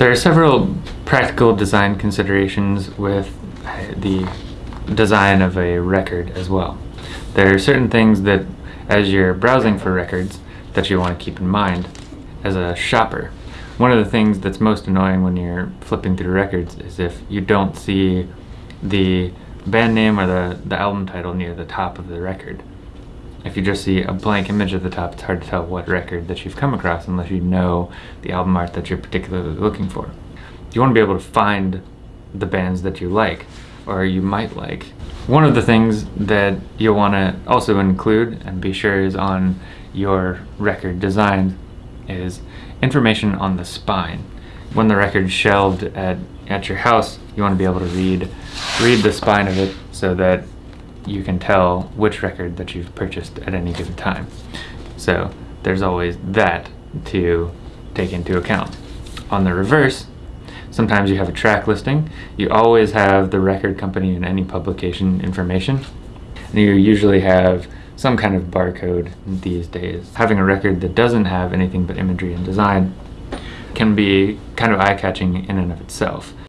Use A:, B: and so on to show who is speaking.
A: There are several practical design considerations with uh, the design of a record as well. There are certain things that as you're browsing for records that you want to keep in mind as a shopper. One of the things that's most annoying when you're flipping through records is if you don't see the band name or the, the album title near the top of the record. If you just see a blank image at the top, it's hard to tell what record that you've come across unless you know the album art that you're particularly looking for. You want to be able to find the bands that you like or you might like. One of the things that you'll want to also include and be sure is on your record design is information on the spine. When the record's shelved at, at your house, you want to be able to read, read the spine of it so that you can tell which record that you've purchased at any given time. So there's always that to take into account. On the reverse, sometimes you have a track listing. You always have the record company and any publication information. And you usually have some kind of barcode these days. Having a record that doesn't have anything but imagery and design can be kind of eye-catching in and of itself.